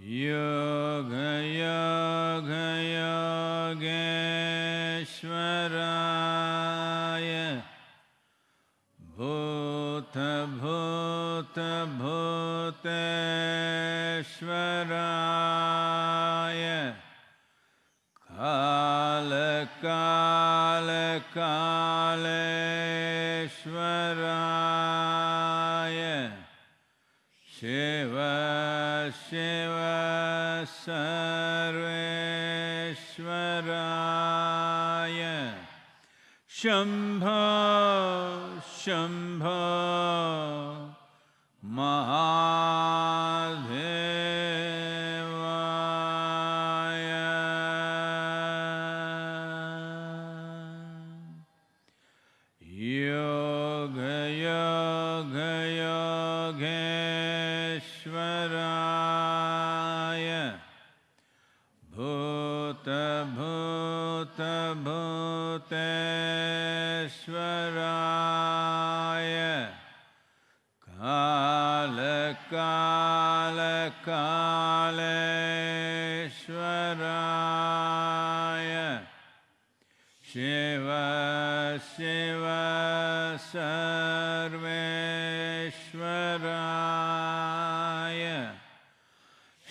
Yeah. Shum.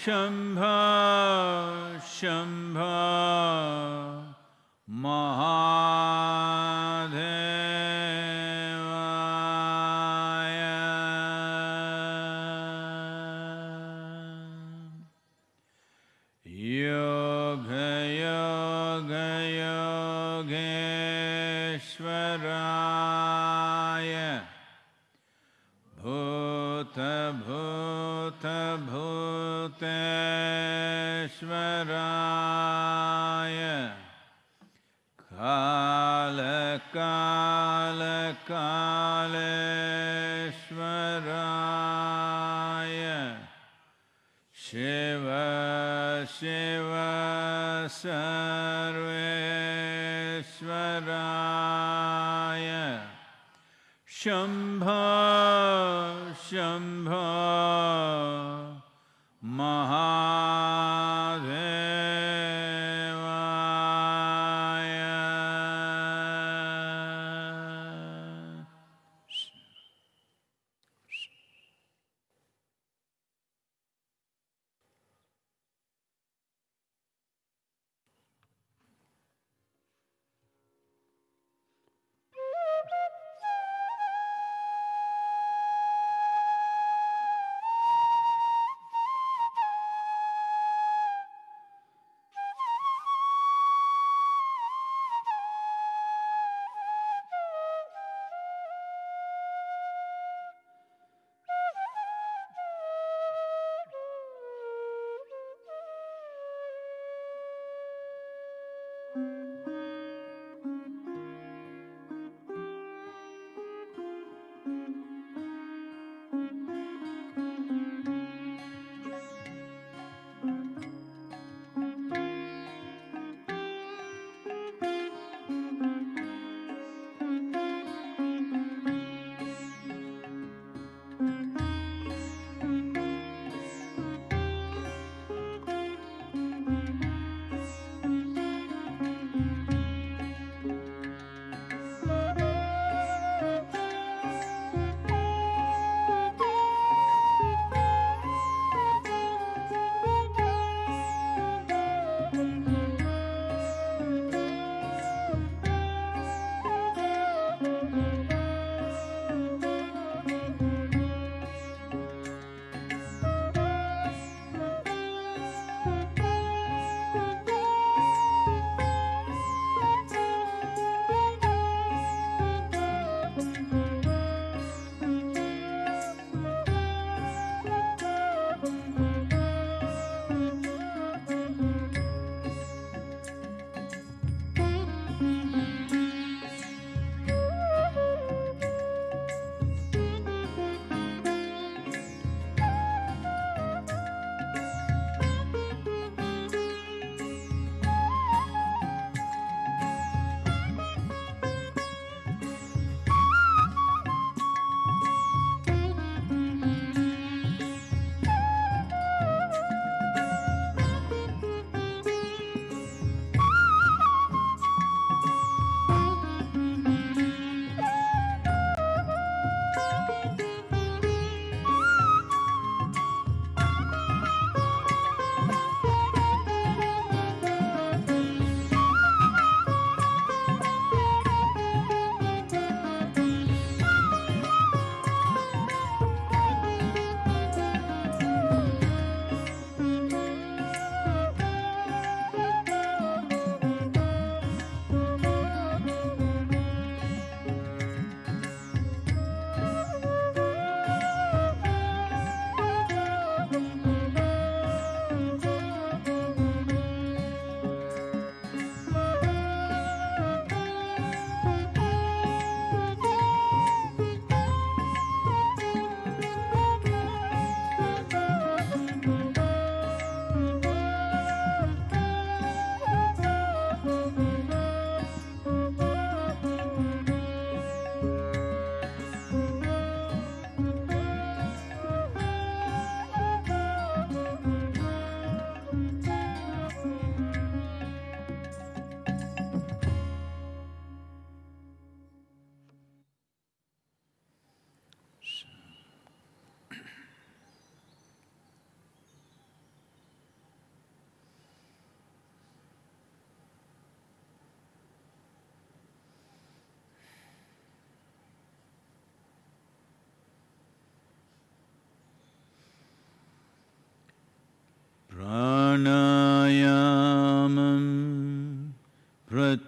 Shambho शम्भो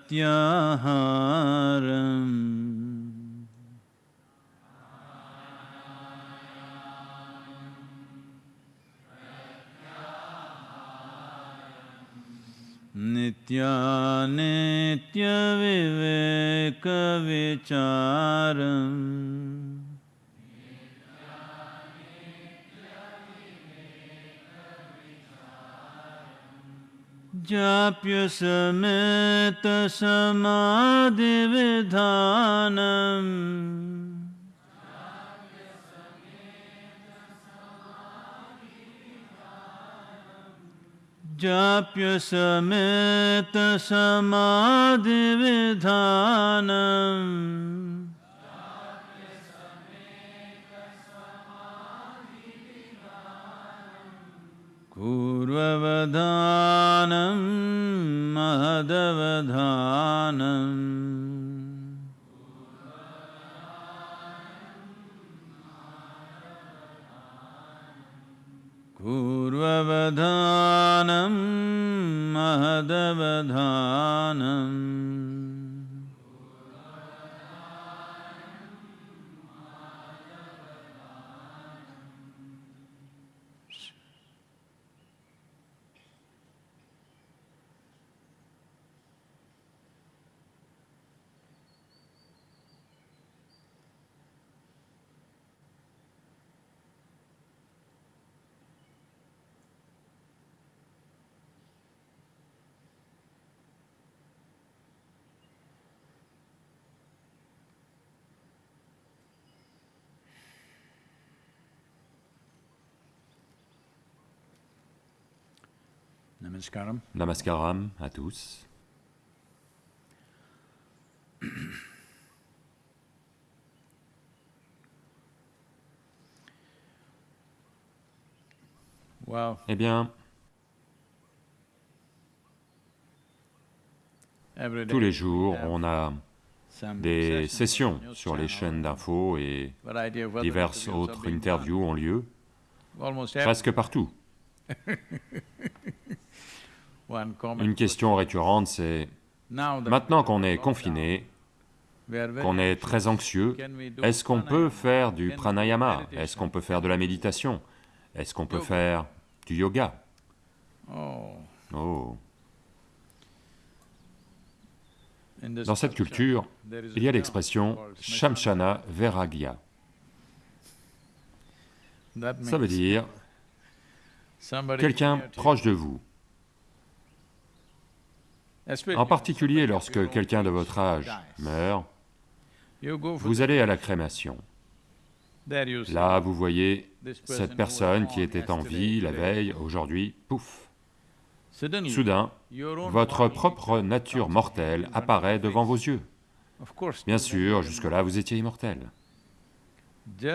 प्रत्याहारम् नित्यानित्यविवेकविचारम् जाप्य समेत समाधिविधानम् जाप्य समेत समाधिविधानम् पूर्ववधानं महदवधानम् पूर्ववधानं महदवधानम् Namaskaram. Namaskaram à tous. Well, Eh bien, tous les jours, on a des sessions sur les chaînes d'infos et diverses autres interviews ont lieu, presque partout. Une question récurrente, c'est maintenant qu'on est confiné, qu'on est très anxieux, est-ce qu'on peut faire du pranayama? Est-ce qu'on peut faire de la méditation? Est-ce qu'on peut faire du yoga? Oh, Oh. Dans cette culture, il y a l'expression Shamshana Vairagya. That Ça veut dire quelqu'un proche de vous, en particulier lorsque quelqu'un de votre âge meurt, vous allez à la crémation. Là, vous voyez cette personne qui était en vie la veille, aujourd'hui, pouf Soudain, votre propre nature mortelle apparaît devant vos yeux. Bien sûr, jusque-là, vous étiez immortel.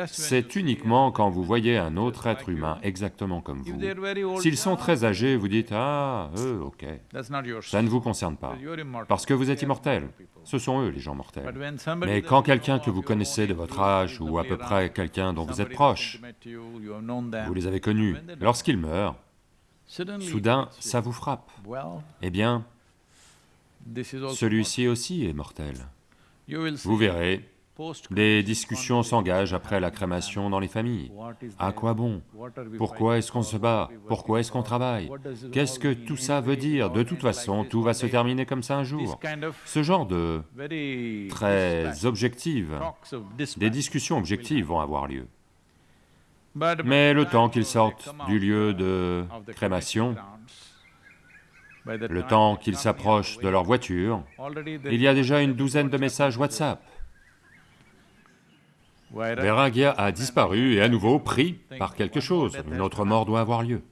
C'est uniquement quand vous voyez un autre être humain exactement comme vous. S'ils sont très âgés, vous dites « Ah, eux, ok, ça ne vous concerne pas, parce que vous êtes immortel. Ce sont eux, les gens mortels. Mais quand quelqu'un que vous connaissez de votre âge ou à peu près quelqu'un dont vous êtes proche, vous les avez connus, lorsqu'ils meurent, soudain, ça vous frappe. Eh bien, celui-ci aussi est mortel. Vous verrez, des discussions s'engagent après la crémation dans les familles. À quoi bon? Pourquoi est-ce qu'on se bat? Pourquoi est-ce qu'on travaille? Qu'est-ce que tout ça veut dire? De toute façon, tout va se terminer comme ça un jour. Ce genre de très objectives, des discussions objectives vont avoir lieu. Mais le temps qu'ils sortent du lieu de crémation, le temps qu'ils s'approchent de leur voiture, il y a déjà une douzaine de messages message. WhatsApp. Vairagya a disparu et à nouveau pris par quelque chose. Une autre mort doit avoir lieu.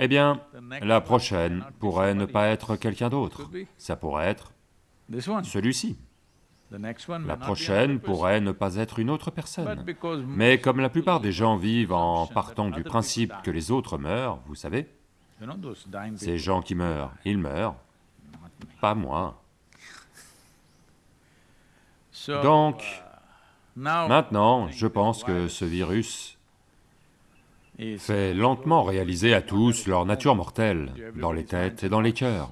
Eh bien, la prochaine pourrait ne pas être quelqu'un d'autre. Ça pourrait être celui-ci. La prochaine pourrait ne pas être une autre personne. Mais comme la plupart des gens vivent en partant du principe que les autres meurent, vous savez, ces gens qui meurent, ils meurent, pas moi. Donc, uh, Maintenant, je pense que ce virus fait lentement réaliser à tous leur nature mortelle, dans les têtes et dans les cœurs.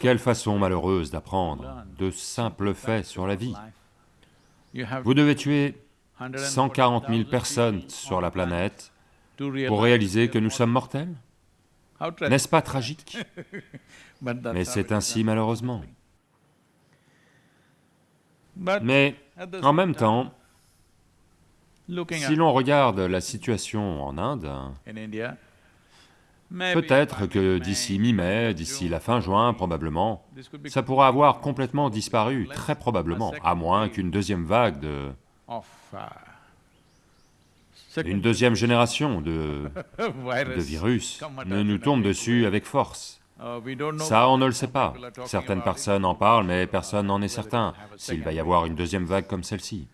Quelle façon malheureuse d'apprendre de simples faits sur la vie. Vous devez tuer 140 140 000 000 personnes sur la planète pour réaliser que nous sommes mortels. N'est-ce pas tragique Mais c'est ainsi malheureusement. Mais en même temps, si l'on regarde la situation en Inde, peut-être que d'ici mi-mai, d'ici la fin juin probablement, ça pourra avoir complètement disparu, très probablement, à moins qu'une deuxième vague de... uh, une deuxième génération de, virus. de virus ne us nous tombe dessus avec force. Uh, know Ça, on ne le sait pas. Certaines personnes en parlent, mais personne n'en est certain, s'il va y avoir une deuxième vague comme celle-ci.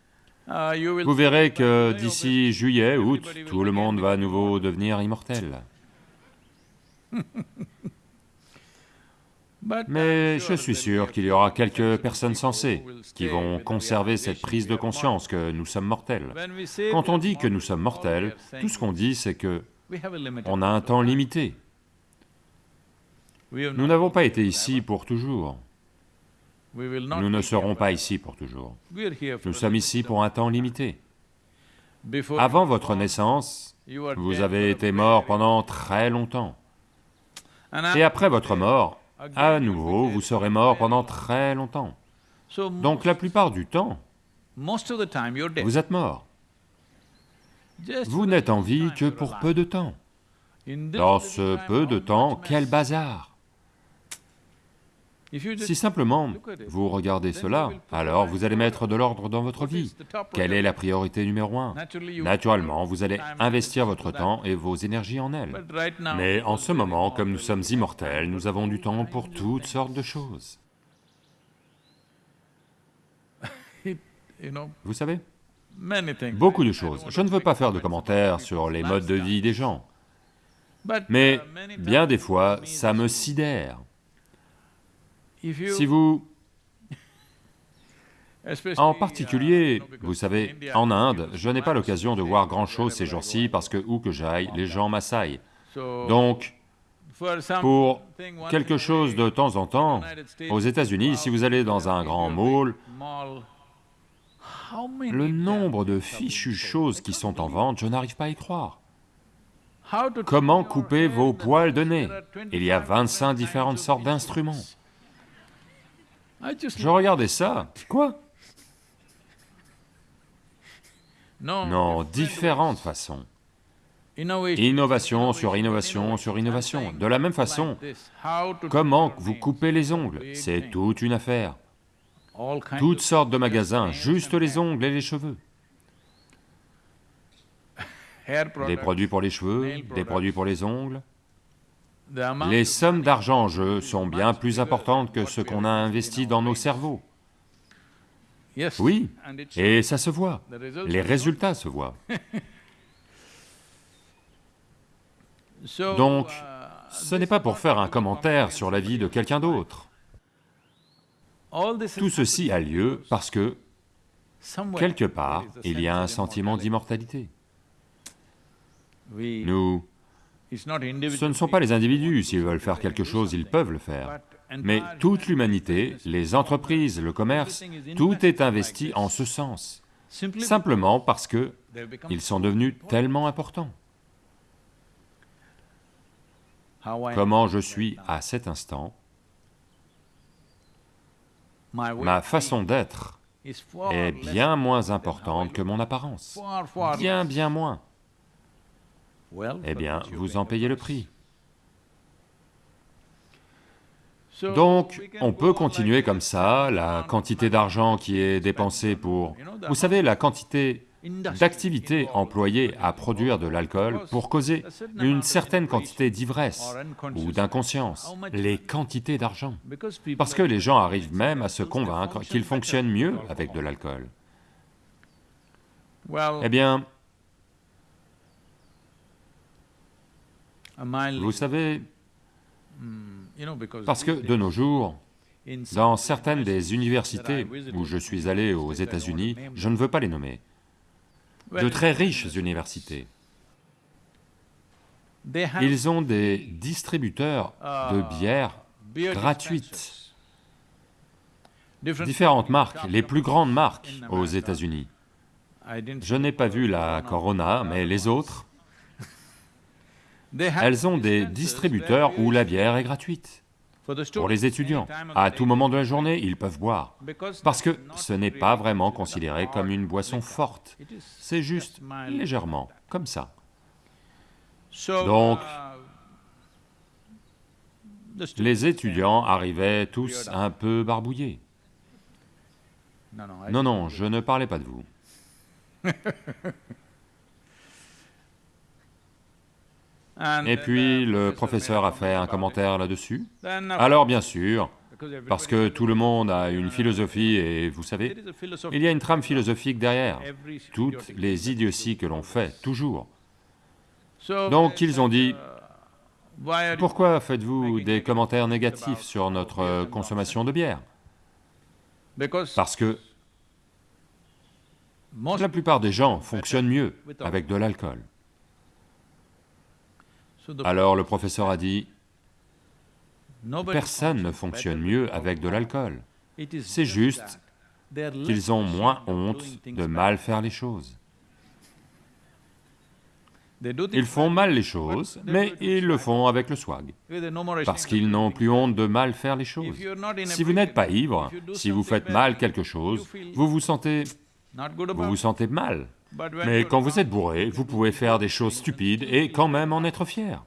Uh, Vous verrez que d'ici juillet, août, tout le monde va à nouveau devenir immortel. But Mais je suis sûr qu'il y aura quelques personnes sensées qui vont conserver cette prise de conscience que nous sommes mortels. Quand on dit que nous sommes mortels, tout ce qu'on dit, c'est que on a un temps limité. Nous n'avons pas été ici pour toujours. Nous ne serons pas ici pour toujours. Nous sommes ici pour un temps limité. Avant votre naissance, vous avez été mort pendant très longtemps. Et après votre mort, à nouveau, vous serez mort pendant très longtemps. Donc la plupart du temps, vous êtes mort. Vous n'êtes en vie que pour peu de temps. Dans ce peu de temps, quel bazar Si simplement vous regardez cela, alors vous allez mettre de l'ordre dans votre vie. Quelle est la priorité numéro un? Naturellement, vous allez investir votre temps et vos énergies en elle. Mais en ce moment, comme nous sommes immortels, nous avons du temps pour toutes sortes de choses. Vous savez. Beaucoup de choses. Je ne veux pas faire de commentaires sur les modes de vie des gens, mais uh, bien des fois, ça me sidère. Si vous, en particulier, because vous savez, en Inde, je n'ai pas l'occasion de voir grand-chose ces jours-ci parce que où que j'aille, les gens m'assaillent. Donc, pour quelque chose de temps en temps, aux États-Unis, si vous allez dans un grand mall, le nombre de fichues choses qui sont en vente, je n'arrive pas à y croire. Comment couper vos poils de nez? Il y a 25 25 different différentes sortes d'instruments. Just Je regardais ça. Quoi no, Non, différentes façons. Innovation sur innovation sur innovation. De la même façon, comment vous coupez les ongles? C'est toute une affaire. Toutes sortes de magasins, juste les ongles et les cheveux. Des produits pour les cheveux, des produits pour les ongles. Les sommes d'argent en jeu sont bien plus importantes que ce qu'on a investi dans nos cerveaux. Oui, et ça se voit. Les résultats se voient. Donc, Ce n'est pas pour faire un commentaire sur la vie de quelqu'un d'autre. Tout ceci a lieu parce que, quelque part, il y a un sentiment d'immortalité. Nous, ce ne sont pas les individus, s'ils veulent faire quelque chose, ils peuvent le faire. Mais toute l'humanité, les entreprises, le commerce, tout est investi en ce sens, simplement parce que ils sont devenus tellement importants. Comment je suis à cet instant, ma façon d'être est bien moins importante que mon apparence, bien bien moins. Eh bien, vous en payez le prix. Donc, on peut continuer comme ça, la quantité d'argent qui est dépensée pour... Vous savez, la quantité d'activité employée à produire de l'alcool pour causer une certaine quantité d'ivresse ou d'inconscience, les quantités d'argent. Parce que les gens arrivent même à se convaincre qu'ils fonctionnent mieux avec de l'alcool. Eh bien, vous savez, parce que de nos jours, dans certaines des universités où je suis allé aux États-Unis, je ne veux pas les nommer, de très riches universités, ils ont des distributeurs de bières gratuites, différentes marques, les plus grandes marques aux États-Unis. Je n'ai pas vu la Corona, mais les autres, elles ont des distributeurs où la bière est gratuite. Pour les étudiants, à tout moment de la journée, ils peuvent boire, parce que ce n'est pas vraiment considéré comme une boisson forte, c'est juste légèrement, comme ça. Donc, les étudiants arrivaient tous un peu barbouillés. Non, non, je ne parlais pas de vous. Et puis le professeur a fait un commentaire là-dessus. Alors bien sûr, parce que tout le monde a une philosophie et vous savez, il y a une trame philosophique derrière, toutes les idioties que l'on fait, toujours. Donc ils ont dit, pourquoi faites-vous des commentaires négatifs sur notre consommation de bière? Parce que la plupart des gens fonctionnent mieux avec de l'alcool. Alors le professeur a dit, personne ne fonctionne mieux avec de l'alcool, c'est juste qu'ils ont moins honte de mal faire les choses. Ils font mal les choses, mais ils le font avec le swag, parce qu'ils n'ont plus honte de mal faire les choses. Si vous n'êtes pas ivre, si vous faites mal quelque chose, vous vous sentez... vous vous sentez mal. Mais quand vous êtes bourré, vous pouvez faire des choses stupides et quand même en être fier.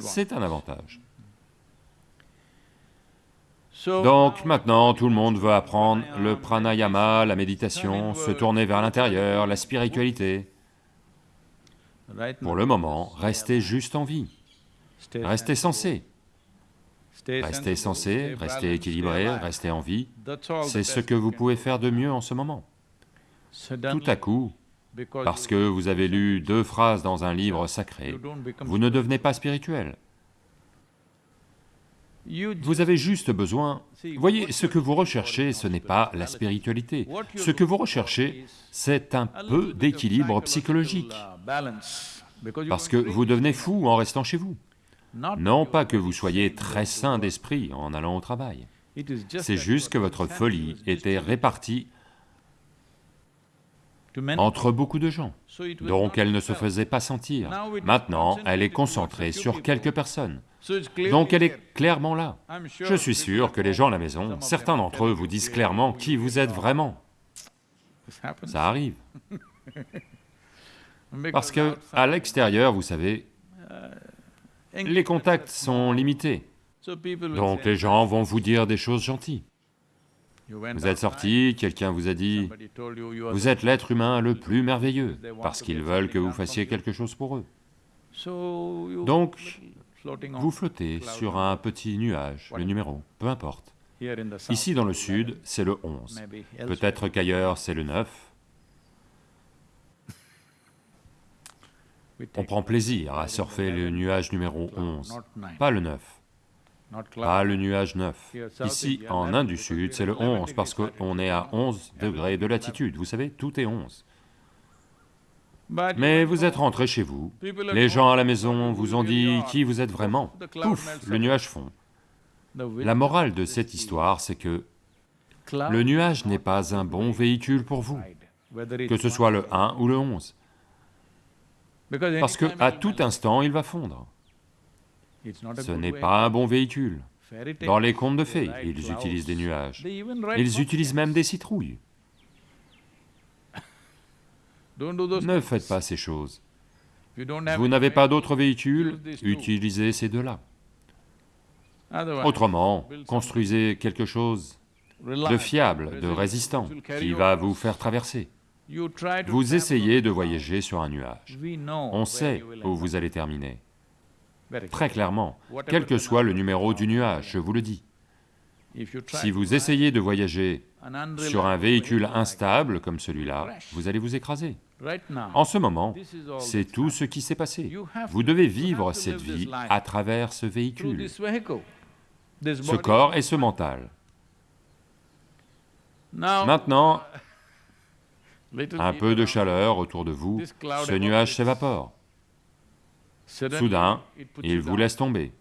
C'est un avantage. Donc maintenant, tout le monde veut apprendre le pranayama, la méditation, se tourner vers l'intérieur, la spiritualité. Pour le moment, restez juste en vie, restez sensé. Restez sensé, restez équilibré, restez en vie, c'est ce que vous pouvez faire de mieux en ce moment. Tout à coup, parce que vous avez lu deux phrases dans un livre sacré, vous ne devenez pas spirituel. Vous avez juste besoin... Voyez, ce que vous recherchez, ce n'est pas la spiritualité. Ce que vous recherchez, c'est un peu d'équilibre psychologique. Parce que vous devenez fou en restant chez vous. Non pas que vous soyez très sain d'esprit en allant au travail. C'est juste que votre folie était répartie entre beaucoup de gens, donc elle ne se faisait pas sentir. Maintenant, elle est concentrée sur quelques personnes, donc elle est clairement là. Je suis sûr que les gens à la maison, certains d'entre eux vous disent clairement qui vous êtes vraiment. Ça arrive. Parce que, à l'extérieur, vous savez, les contacts sont limités, donc les gens vont vous dire des choses gentilles. Vous êtes sorti, quelqu'un vous a dit, vous êtes l'être humain le plus merveilleux, parce qu'ils veulent que vous fassiez quelque chose pour eux. Donc, vous flottez sur un petit nuage, le numéro, peu importe. Ici dans le sud, c'est le 11, peut-être qu'ailleurs c'est le 9. On prend plaisir à surfer le nuage numéro 11, pas le 9. Ah, le nuage 9. Ici, en Inde du Sud, c'est le 11, parce qu'on est à 11 degrés de latitude, vous savez, tout est 11. Mais vous êtes rentré chez vous, les gens à la maison vous ont dit qui vous êtes vraiment, pouf, le nuage fond. La morale de cette histoire, c'est que le nuage n'est pas un bon véhicule pour vous, que ce soit le 1 ou le 11, parce que à tout instant, il va fondre. Ce n'est pas un bon véhicule. Dans les contes de fées, ils utilisent des nuages. Ils utilisent même des citrouilles. Ne faites pas ces choses. Vous n'avez pas d'autre véhicule, utilisez ces deux-là. Autrement, construisez quelque chose de fiable, de résistant, qui va vous faire traverser. Vous essayez de voyager sur un nuage. On sait où vous allez terminer. Très clairement, quel que soit le numéro du nuage, je vous le dis. Si vous essayez de voyager sur un véhicule instable comme celui-là, vous allez vous écraser. En ce moment, c'est tout ce qui s'est passé. Vous devez vivre cette vie à travers ce véhicule, ce corps et ce mental. Maintenant, un peu de chaleur autour de vous, ce nuage s'évapore. Soudain, il vous laisse tomber.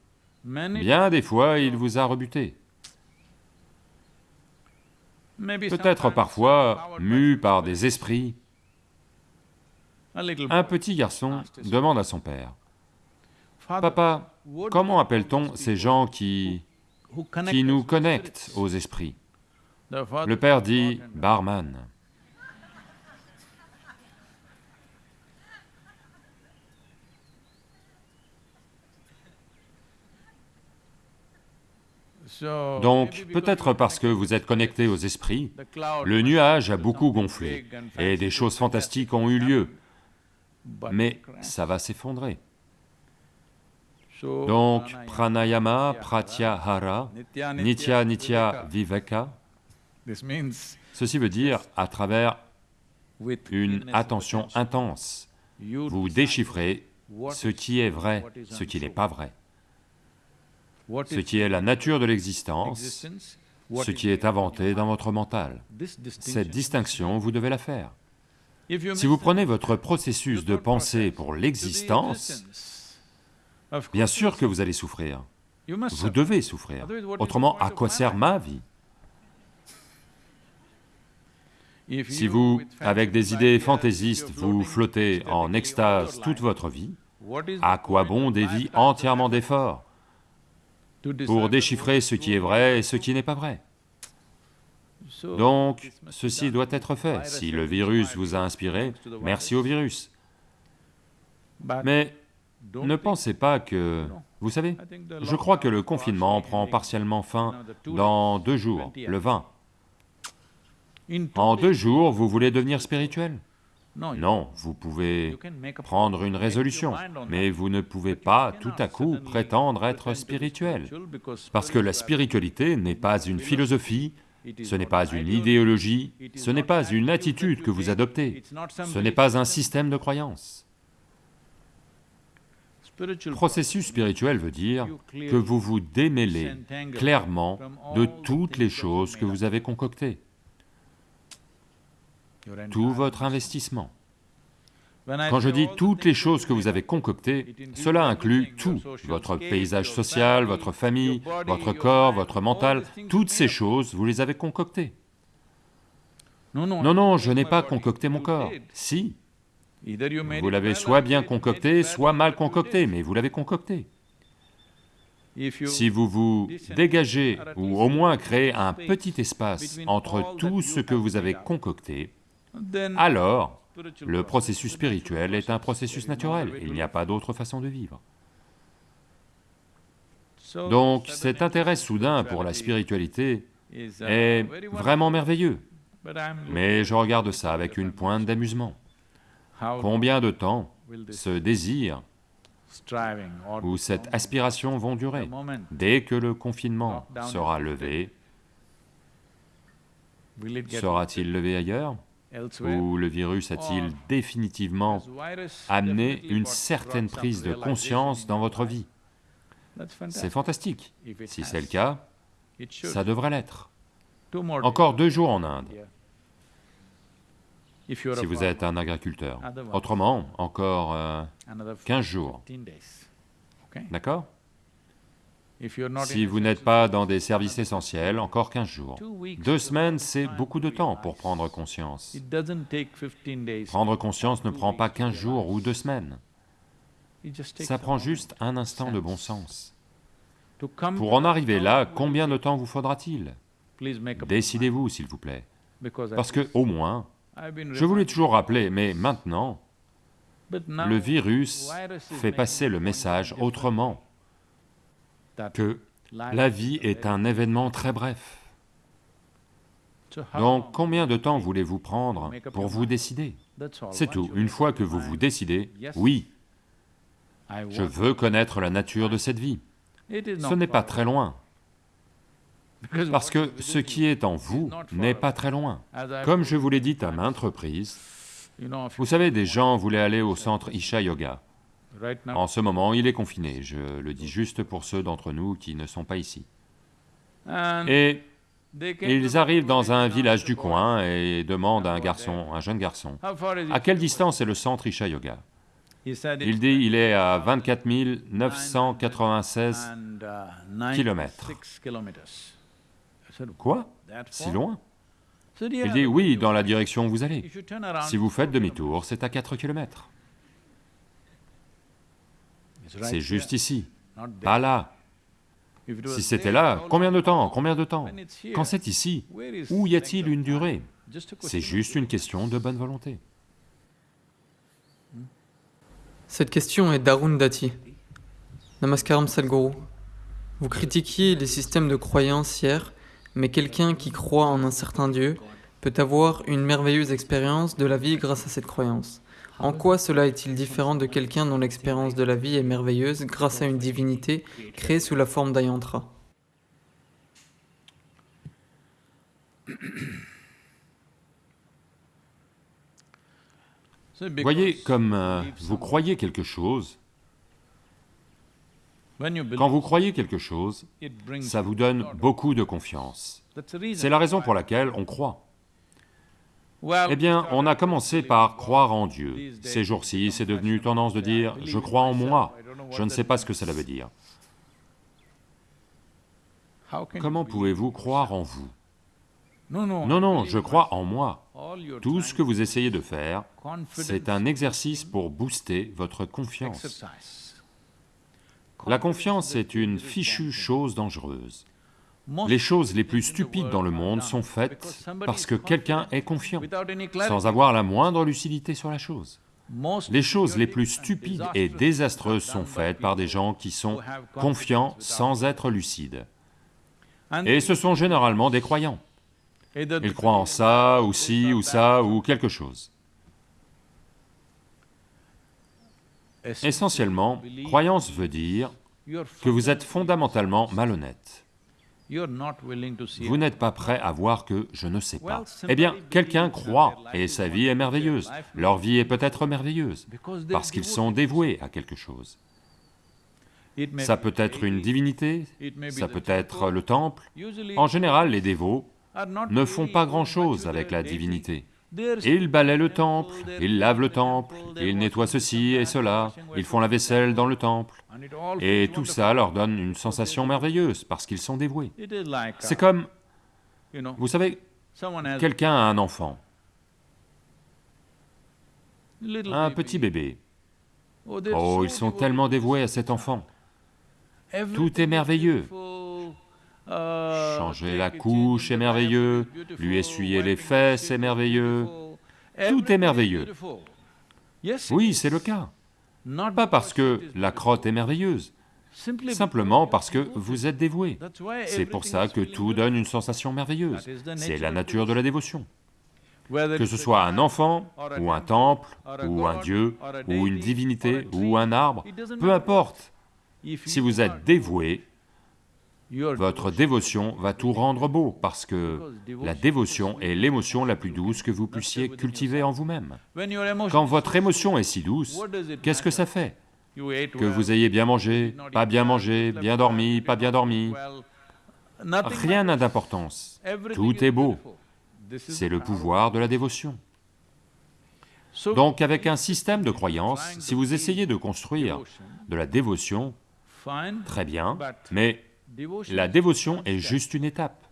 Bien des fois, il vous a rebuté. Peut-être parfois mu par des esprits. Un petit garçon demande à son père, « Papa, comment appelle-t-on ces gens qui... qui nous connectent aux esprits ?» Le père dit, « barman ». Donc, peut-être parce que vous êtes connecté aux esprits, le nuage a beaucoup gonflé et des choses fantastiques ont eu lieu, mais ça va s'effondrer. Donc, pranayama, pratyahara, nitya nitya viveka, ceci veut dire à travers une attention intense, vous déchiffrez ce qui est vrai, ce qui n'est pas vrai ce qui est la nature de l'existence, ce qui est inventé dans votre mental. Cette distinction, vous devez la faire. Si vous prenez votre processus de pensée pour l'existence, bien sûr que vous allez souffrir. Vous devez souffrir. Autrement, à quoi sert ma vie? Si vous, avec des idées fantaisistes, vous flottez en extase toute votre vie, à quoi bon des vies entièrement d'efforts? Pour déchiffrer ce qui est vrai et ce qui n'est pas vrai. Donc, ceci doit être fait. Si le virus vous a inspiré, merci au virus. Mais ne pensez pas que... Vous savez, je crois que le confinement prend partiellement fin dans deux jours, le 20. En deux jours, vous voulez devenir spirituel non, vous pouvez prendre une résolution, mais vous ne pouvez pas tout à coup prétendre être spirituel, parce que la spiritualité n'est pas une philosophie, ce n'est pas une idéologie, ce n'est pas une attitude que vous adoptez, ce n'est pas un système de croyance. Processus spirituel veut dire que vous vous démêlez clairement de toutes les choses que vous avez concoctées tout votre investissement. Quand je dis toutes les choses que vous avez concoctées, cela inclut tout, votre paysage social, votre famille, votre corps, votre mental, toutes ces choses, vous les avez concoctées. Non, non, je n'ai pas concocté mon corps, si. Vous l'avez soit bien concocté, soit mal concocté, mais vous l'avez concocté. Si vous vous dégagez, ou au moins créez un petit espace entre tout ce que vous avez concocté, alors le processus spirituel est un processus naturel, il n'y a pas d'autre façon de vivre. Donc cet intérêt soudain pour la spiritualité est vraiment merveilleux, mais je regarde ça avec une pointe d'amusement. Combien de temps ce désir ou cette aspiration vont durer Dès que le confinement sera levé, sera-t-il levé ailleurs? Ou le virus a-t-il définitivement amené une certaine prise de conscience dans votre vie. C'est fantastique. Si c'est le cas, ça devrait l'être. Encore deux jours en Inde, si vous êtes un agriculteur. Autrement, encore 15 euh, jours. D'accord? Si vous n'êtes pas dans des services essentiels, encore 15 jours. Deux semaines, c'est beaucoup de temps pour prendre conscience. Prendre conscience ne prend pas 15 jours ou deux semaines. Ça prend juste un instant de bon sens. Pour en arriver là, combien de temps vous faudra-t-il? Décidez-vous, s'il vous plaît. Parce que, au moins, je vous l'ai toujours rappelé, mais maintenant, le virus fait passer le message autrement que la vie est un événement très bref. Donc combien de temps voulez-vous prendre pour vous décider? C'est tout, une fois que vous vous décidez, oui, je veux connaître la nature de cette vie. Ce n'est pas très loin, parce que ce qui est en vous n'est pas très loin. Comme je vous l'ai dit à maintes reprises, vous savez, des gens voulaient aller au centre Isha Yoga. En ce moment, il est confiné, je le dis juste pour ceux d'entre nous qui ne sont pas ici. Et ils arrivent dans un village du coin et demandent à un garçon, un jeune garçon, à quelle distance est le centre Isha Yoga? Il dit il est à 24 996 kilomètres. Quoi? Si loin. Il dit oui, dans la direction où vous allez. Si vous faites demi-tour, c'est à 4 kilomètres. C'est juste ici, pas là. Si c'était là, combien de temps Combien de temps Quand c'est ici, où y a-t-il une durée C'est juste une question de bonne volonté. Cette question est d'Arundhati. Namaskaram Sadhguru. Vous critiquiez les systèmes de croyance hier, mais quelqu'un qui croit en un certain Dieu peut avoir une merveilleuse expérience de la vie grâce à cette croyance. En quoi cela est-il différent de quelqu'un dont l'expérience de la vie est merveilleuse grâce à une divinité créée sous la forme d'Ayantra? Voyez, comme euh, vous croyez quelque chose, quand vous croyez quelque chose, ça vous donne beaucoup de confiance. C'est la raison pour laquelle on croit. Eh bien, on a commencé par croire en Dieu. Ces jours-ci, c'est devenu tendance de dire « je crois en moi », je ne sais pas ce que cela veut dire. Comment pouvez-vous croire en vous? Non, non, je crois en moi. Tout ce que vous essayez de faire, c'est un exercice pour booster votre confiance. La confiance est une fichue chose dangereuse. Les choses les plus stupides dans le monde sont faites parce que quelqu'un est confiant, sans avoir la moindre lucidité sur la chose. Les choses les plus stupides et désastreuses sont faites par des gens qui sont confiants sans être lucides. Et ce sont généralement des croyants. Ils croient en ça, ou ci, ou ça, ou quelque chose. Essentiellement, croyance veut dire que vous êtes fondamentalement malhonnête. Vous n'êtes pas prêt à voir que je ne sais pas. Eh bien, quelqu'un croit, et sa vie est merveilleuse. Leur vie est peut-être merveilleuse, parce qu'ils sont dévoués à quelque chose. Ça peut être une divinité, ça peut être le temple. En général, les dévots ne font pas grand-chose avec la divinité. Ils balaient le temple, ils lavent le temple, ils nettoient ceci et cela, ils font la vaisselle dans le temple, et tout ça leur donne une sensation merveilleuse parce qu'ils sont dévoués. C'est comme, vous savez, quelqu'un a un enfant, un petit bébé. Oh, ils sont tellement dévoués à cet enfant. Tout est merveilleux. Changer la couche est merveilleux, lui essuyer les fesses est merveilleux, tout est merveilleux. Oui, c'est le cas. Pas parce que la crotte est merveilleuse, simplement parce que vous êtes dévoué. C'est pour ça que tout donne une sensation merveilleuse, c'est la nature de la dévotion. Que ce soit un enfant, ou un temple, ou un dieu, ou une divinité, ou un arbre, peu importe. Si vous êtes dévoué, votre dévotion va tout rendre beau, parce que la dévotion est l'émotion la plus douce que vous puissiez cultiver en vous-même. Quand votre émotion est si douce, qu'est-ce que ça fait? Que vous ayez bien mangé, pas bien mangé, bien dormi, pas bien dormi, rien n'a d'importance, tout est beau. C'est le pouvoir de la dévotion. Donc avec un système de croyance, si vous essayez de construire de la dévotion, très bien, mais la dévotion est juste une étape.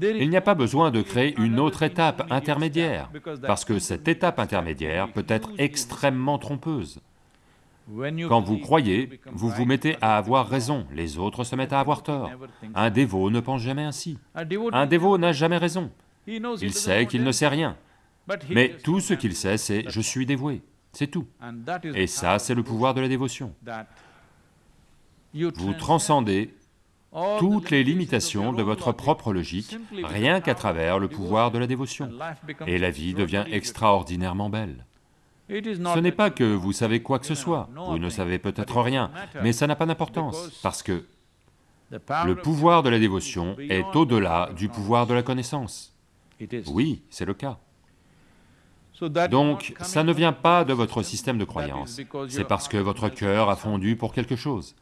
Il n'y a pas besoin de créer une autre étape intermédiaire, parce que cette étape intermédiaire peut être extrêmement trompeuse. Quand vous croyez, vous vous mettez à avoir raison, les autres se mettent à avoir tort. Un dévot ne pense jamais ainsi. Un dévot n'a jamais raison. Il sait qu'il ne sait rien. Mais tout ce qu'il sait, c'est « je suis dévoué », c'est tout. Et ça, c'est le pouvoir de la dévotion. Vous transcendez toutes les limitations de votre propre logique, rien qu'à travers le pouvoir de la dévotion. Et la vie devient extraordinairement belle. Ce n'est pas que vous savez quoi que ce soit, vous ne savez peut-être rien, mais ça n'a pas d'importance, parce que le pouvoir de la dévotion est au-delà du pouvoir de la connaissance. Oui, c'est le cas. Donc, ça ne vient pas de votre système de croyance, c'est parce que votre cœur a fondu pour quelque chose.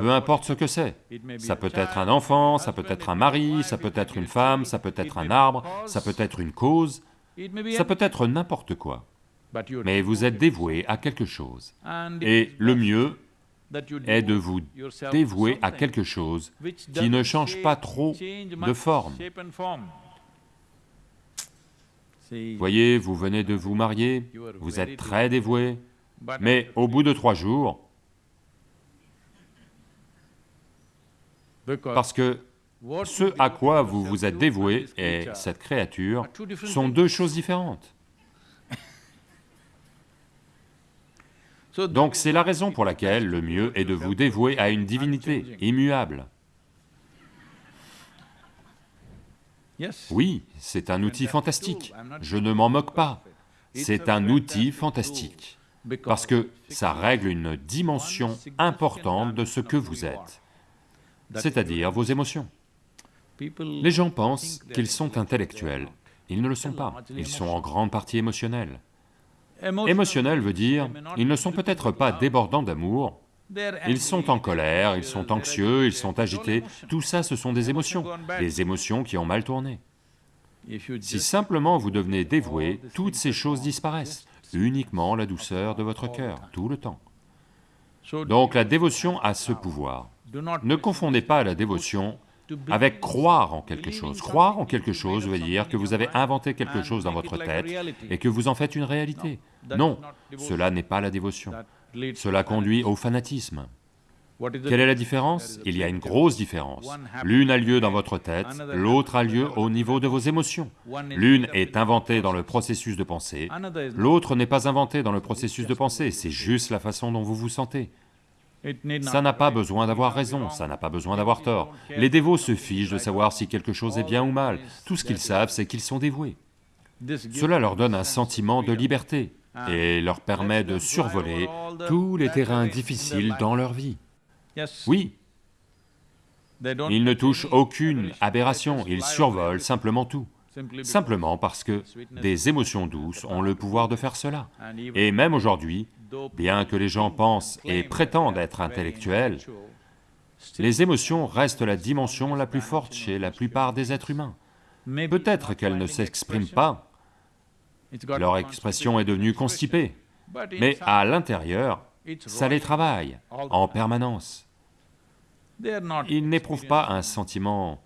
Peu importe ce que c'est. Ça peut être un enfant, ça peut être un mari, ça peut être une femme, ça peut être un arbre, ça peut être une cause, ça peut être n'importe quoi. mais vous êtes dévoué à quelque chose. Et le mieux est de vous dévouer à quelque chose qui ne change pas trop de forme. Voyez, vous venez de vous marier, vous êtes très dévoué, mais au bout de trois jours, parce que ce à quoi vous vous êtes dévoué et cette créature sont deux choses différentes. Donc c'est la raison pour laquelle le mieux est de vous dévouer à une divinité immuable. Oui, c'est un outil fantastique, je ne m'en moque pas. C'est un outil fantastique, parce que ça règle une dimension importante de ce que vous êtes, c'est-à-dire vos émotions. Les gens pensent qu'ils sont intellectuels, ils ne le sont pas, ils sont en grande partie émotionnels. Émotionnel veut dire, ils ne sont peut-être pas débordants d'amour, ils sont en colère, ils sont anxieux, ils sont agités, tout ça ce sont des émotions, des émotions qui ont mal tourné. Si simplement vous devenez dévoué, toutes ces choses disparaissent, uniquement la douceur de votre cœur, tout le temps. Donc la dévotion a ce pouvoir. Ne confondez pas la dévotion avec croire en quelque chose. Croire en quelque chose veut dire que vous avez inventé quelque chose dans votre tête et que vous en faites une réalité. Non, cela n'est pas la dévotion. Cela conduit au fanatisme. Quelle est la différence? Il y a une grosse différence. L'une a lieu dans votre tête, l'autre a lieu au niveau de vos émotions. L'une est inventée dans le processus de pensée, l'autre n'est pas inventée dans le processus de pensée, c'est juste la façon dont vous vous sentez. Ça n'a pas besoin d'avoir raison, ça n'a pas besoin d'avoir tort. Les dévots se fichent de savoir si quelque chose est bien ou mal, tout ce qu'ils savent c'est qu'ils sont dévoués. Cela leur donne un sentiment de liberté et leur permet de survoler tous les terrains difficiles dans leur vie. Oui, ils ne touchent aucune aberration, ils survolent simplement tout, simplement parce que des émotions douces ont le pouvoir de faire cela. Et même aujourd'hui, bien que les gens pensent et prétendent être intellectuels, les émotions restent la dimension la plus forte chez la plupart des êtres humains. Peut-être qu'elles ne s'expriment pas, leur expression est devenue constipée, mais à l'intérieur, ça les travaille en permanence. Ils n'éprouvent pas un sentiment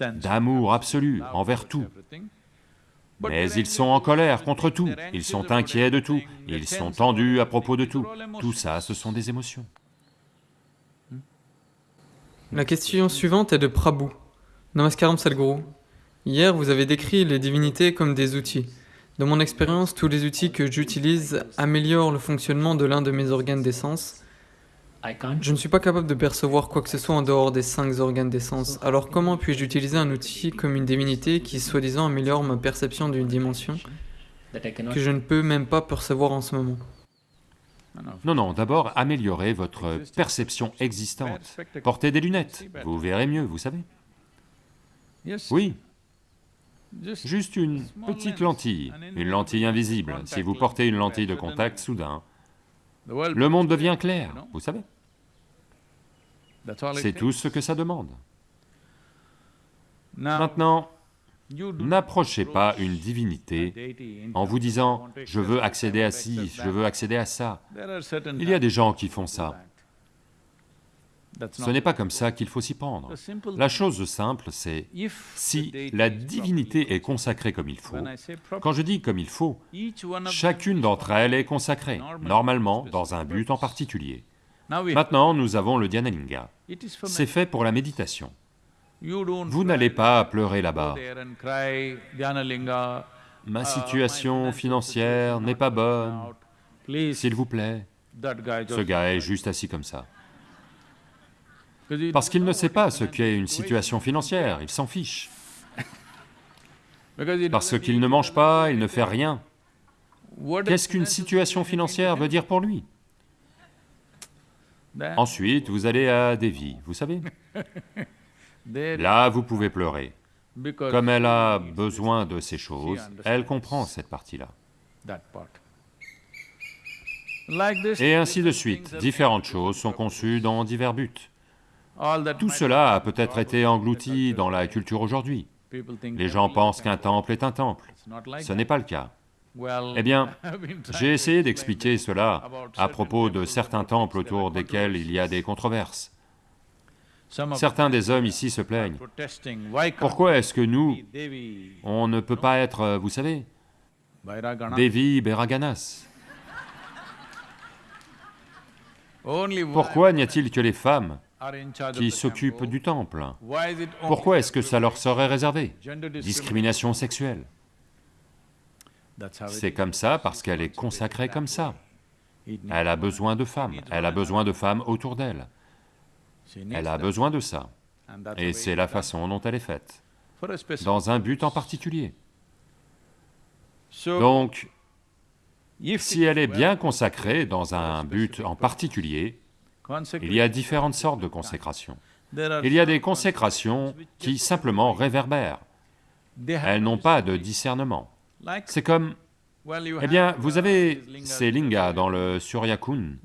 d'amour absolu envers tout, mais ils sont en colère contre tout, ils sont inquiets de tout, ils sont tendus à propos de tout. Tout ça, ce sont des émotions. La question suivante est de Prabhu. Namaskaram Sadhguru. Hier, vous avez décrit les divinités comme des outils. Dans mon expérience, tous les outils que j'utilise améliorent le fonctionnement de l'un de mes organes d'essence. Je ne suis pas capable de percevoir quoi que ce soit en dehors des cinq organes d'essence. Alors comment puis-je utiliser un outil comme une divinité qui soi-disant améliore ma perception d'une dimension que je ne peux même pas percevoir en ce moment? Non, non, d'abord améliorez votre perception existante. Portez des lunettes, vous verrez mieux, vous savez. Oui, Juste une petite lentille, une lentille invisible. Si vous portez une lentille de contact soudain, le monde devient clair, vous savez. C'est tout ce que ça demande. Maintenant, n'approchez pas une divinité en vous disant « je veux accéder à ci, je veux accéder à ça ». Il y a des gens qui font ça. Ce n'est pas comme ça qu'il faut s'y prendre. La chose simple, c'est si la divinité est consacrée comme il faut, quand je dis comme il faut, chacune d'entre elles est consacrée, normalement dans un but en particulier. Maintenant, nous avons le Dhyanalinga. C'est fait pour la méditation. Vous n'allez pas pleurer là-bas. Ma situation financière n'est pas bonne, s'il vous plaît. Ce gars est juste assis comme ça. Parce qu'il ne sait pas ce qu'est une situation financière, il s'en fiche. Parce qu'il ne mange pas, il ne fait rien. Qu'est-ce qu'une situation financière veut dire pour lui? Ensuite, vous allez à Devi, vous savez Là, vous pouvez pleurer. Comme elle a besoin de ces choses, elle comprend cette partie-là. Et ainsi de suite, différentes choses sont conçues dans divers buts. Tout cela a peut-être été englouti dans la culture aujourd'hui. Les gens pensent qu'un temple est un temple. Ce n'est pas le cas. Eh bien, j'ai essayé d'expliquer cela à propos de certains temples autour desquels il y a des controverses. Certains des hommes ici se plaignent. Pourquoi est-ce que nous, on ne peut pas être, euh, vous savez, Devi Beraganas Pourquoi n'y a-t-il que les femmes qui s'occupent du temple? Pourquoi est-ce que ça leur serait réservé? Discrimination sexuelle. C'est comme ça parce qu'elle est consacrée comme ça. Elle a besoin de femmes, elle a besoin de femmes autour d'elle. Elle a besoin de ça. Et c'est la façon dont elle est faite, dans un but en particulier. Donc, si elle est bien consacrée dans un but en particulier, il y a différentes sortes de consécrations. Il y a des consécrations qui simplement réverbèrent. Elles n'ont pas de discernement. C'est comme... Eh bien, vous avez ces lingas dans le Suryakun,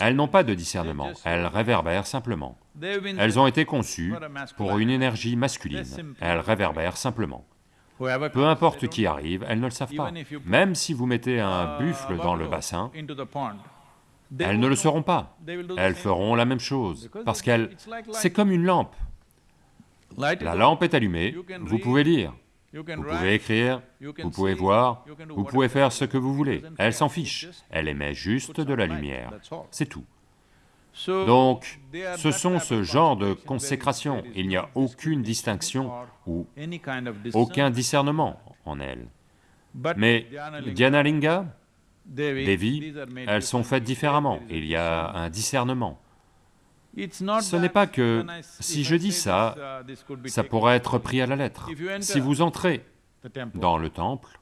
elles n'ont pas de discernement, elles réverbèrent simplement. Elles ont été conçues pour une énergie masculine, elles réverbèrent simplement. Peu importe qui arrive, elles ne le savent pas. Même si vous mettez un buffle dans le bassin, elles ne le seront pas. Elles feront la même chose, parce qu'elles... c'est comme une lampe. La lampe est allumée, vous pouvez lire, vous pouvez écrire, vous pouvez voir, vous pouvez faire ce que vous voulez. Elle s'en fiche, elle émet juste de la lumière, c'est tout. Donc, ce sont ce genre de consécration, il n'y a aucune distinction ou aucun discernement en elle. Mais Dhyanalinga, Devi, elles sont faites différemment, il y a un discernement. Ce n'est pas que, si je dis ça, ça pourrait être pris à la lettre. Si vous entrez dans le temple,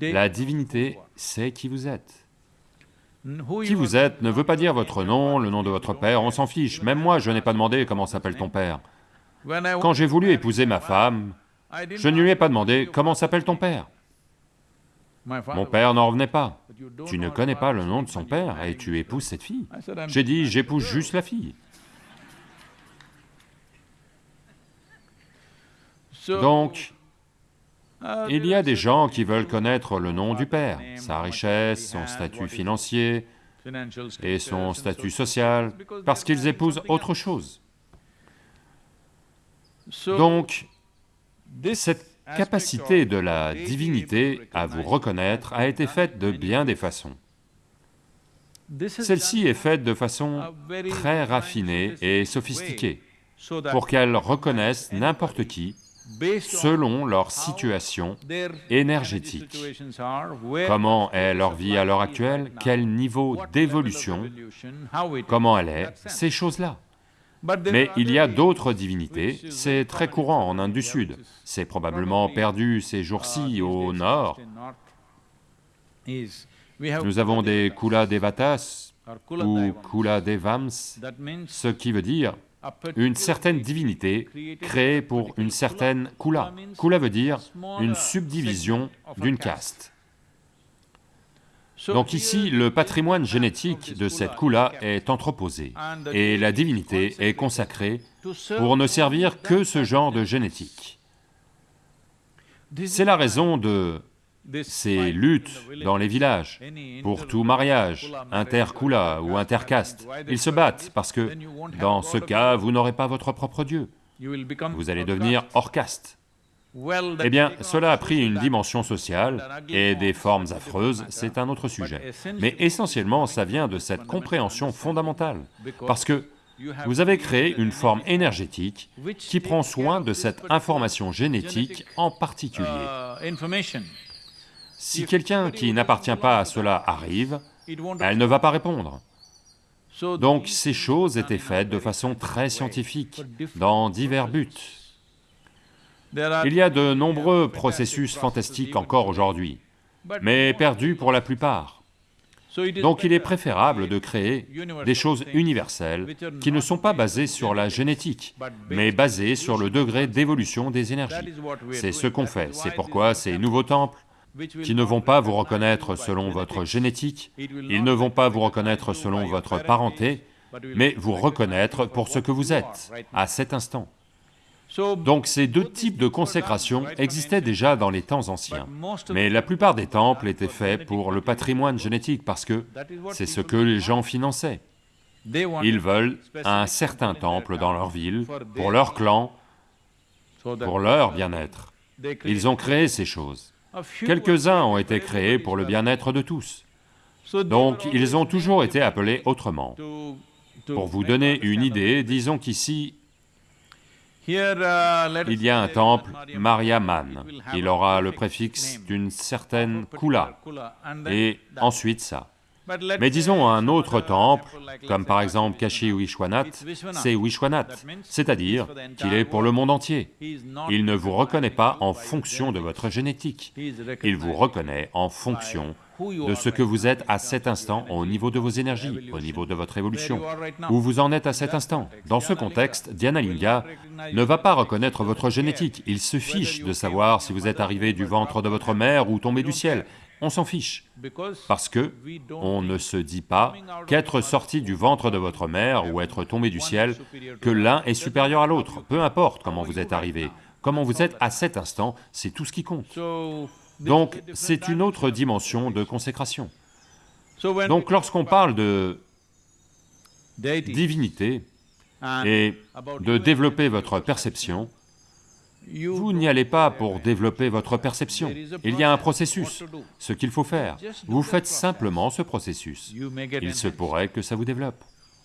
la divinité sait qui vous êtes. Qui vous êtes ne veut pas dire votre nom, le nom de votre père, on s'en fiche. Même moi, je n'ai pas demandé comment s'appelle ton père. Quand j'ai voulu épouser ma femme, je ne lui ai pas demandé comment s'appelle ton père. Mon père n'en revenait pas. Tu ne connais pas le nom de son père et tu épouses cette fille. J'ai dit, j'épouse juste la fille. Donc, il y a des gens qui veulent connaître le nom du père, sa richesse, son statut financier et son statut social, parce qu'ils épousent autre chose. Donc, cette capacité de la divinité à vous reconnaître a été faite de bien des façons. Celle-ci est faite de façon très raffinée et sophistiquée, pour qu'elle reconnaisse n'importe qui selon leur situation énergétique. Comment est leur vie à l'heure actuelle, quel niveau d'évolution, comment elle est, ces choses-là. Mais il y a d'autres divinités, c'est très courant en Inde du Sud, c'est probablement perdu ces jours-ci au nord. Nous avons des Kula Devatas ou Kula Devams, ce qui veut dire une certaine divinité créée pour une certaine Kula. Kula. veut dire une subdivision d'une caste. Donc ici, le patrimoine génétique de cette Kula est entreposé, et la divinité est consacrée pour ne servir que ce genre de génétique. C'est la raison de ces luttes dans les villages, pour tout mariage, interkula ou intercaste. Ils se battent parce que, dans ce cas, vous n'aurez pas votre propre Dieu. Vous allez devenir hors caste. Eh bien, cela a pris une dimension sociale et des formes affreuses, c'est un autre sujet. Mais essentiellement, ça vient de cette compréhension fondamentale, parce que vous avez créé une forme énergétique qui prend soin de cette information génétique en particulier. Si quelqu'un qui n'appartient pas à cela arrive, elle ne va pas répondre. Donc ces choses étaient faites de façon très scientifique, dans divers buts. Il y a de nombreux processus fantastiques encore aujourd'hui, mais perdus pour la plupart. Donc il est préférable de créer des choses universelles qui ne sont pas basées sur la génétique, mais basées sur le degré d'évolution des énergies. C'est ce qu'on fait, c'est pourquoi ces nouveaux temples, qui ne vont pas vous reconnaître selon votre génétique, ils ne vont pas vous reconnaître selon votre parenté, mais vous reconnaître pour ce que vous êtes, à cet instant. Donc ces deux types de consécration existaient déjà dans les temps anciens, mais la plupart des temples étaient faits pour le patrimoine génétique parce que c'est ce que les gens finançaient. Ils veulent un certain temple dans leur ville, pour leur clan, pour leur bien-être. Ils ont créé ces choses. Quelques-uns ont été créés pour le bien-être de tous. Donc ils ont toujours été appelés autrement. Pour vous donner une idée, disons qu'ici, il y a un temple Mariaman, il aura le préfixe d'une certaine Kula, et ensuite ça. Mais disons un autre temple, comme par exemple Kashi Vishwanath, c'est Vishwanath, c'est-à-dire qu'il est pour le monde entier. Il ne vous reconnaît pas en fonction de votre génétique, il vous reconnaît en fonction de ce que vous êtes à cet instant au niveau de vos énergies, au niveau de votre évolution, où vous en êtes à cet instant. Dans ce contexte, Dhyanalinga ne va pas reconnaître votre génétique, il se fiche de savoir si vous êtes arrivé du ventre de votre mère ou tombé du ciel, on s'en fiche, parce que on ne se dit pas qu'être sorti du ventre de votre mère ou être tombé du ciel, que l'un est supérieur à l'autre, peu importe comment vous êtes arrivé, comment vous êtes à cet instant, c'est tout ce qui compte. Donc c'est une autre dimension de consécration. Donc lorsqu'on parle de divinité et de développer votre perception, vous n'y allez pas pour développer votre perception, il y a un processus, ce qu'il faut faire. Vous faites simplement ce processus, il se pourrait que ça vous développe.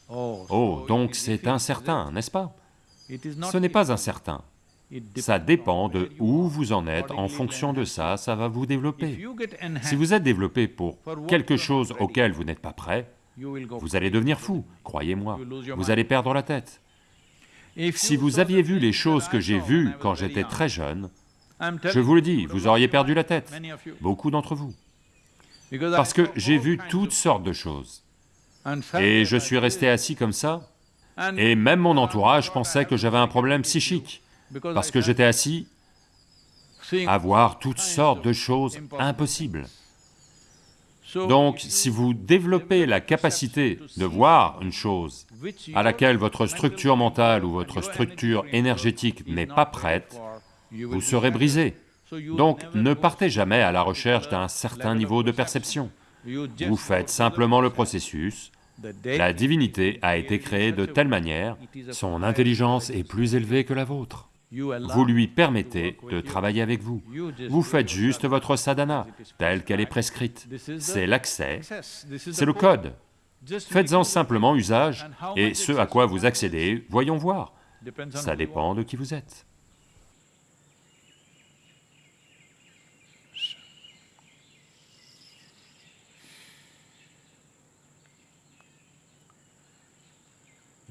Oh, donc c'est incertain, n'est-ce pas? Ce n'est pas incertain, ça dépend de où vous en êtes, en fonction de ça, ça va vous développer. Si vous êtes développé pour quelque chose auquel vous n'êtes pas prêt, vous allez devenir fou, croyez-moi, vous allez perdre la tête. Si vous aviez vu les choses que j'ai vues quand j'étais très jeune, je vous le dis, vous auriez perdu la tête, beaucoup d'entre vous. Parce que j'ai vu toutes sortes de choses. Et je suis resté assis comme ça, et même mon entourage pensait que j'avais un problème psychique, parce que j'étais assis à voir toutes sortes de choses impossibles. Donc, si vous développez la capacité de voir une chose à laquelle votre structure mentale ou votre structure énergétique n'est pas prête, vous serez brisé. Donc, ne partez jamais à la recherche d'un certain niveau de perception. Vous faites simplement le processus, la divinité a été créée de telle manière, son intelligence est plus élevée que la vôtre. Vous lui permettez de travailler avec vous. Vous faites juste votre sadhana, telle qu'elle est prescrite. C'est l'accès, c'est le code. Faites-en simplement usage, et ce à quoi vous accédez, voyons voir. Ça dépend de qui vous êtes.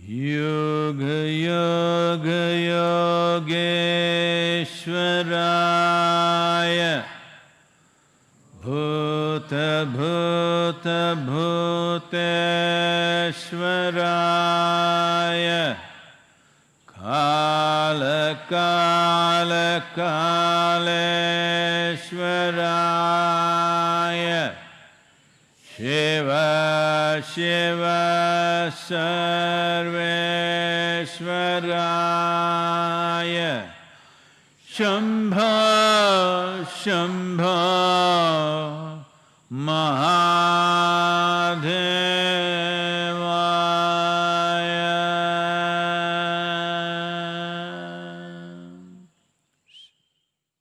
योगयोगयोगेश्वराय भूतभूतभूतेश्वराय कालकालकालेश्वराय शिव शिव सर्वेश्वराय शम्भ शम्भ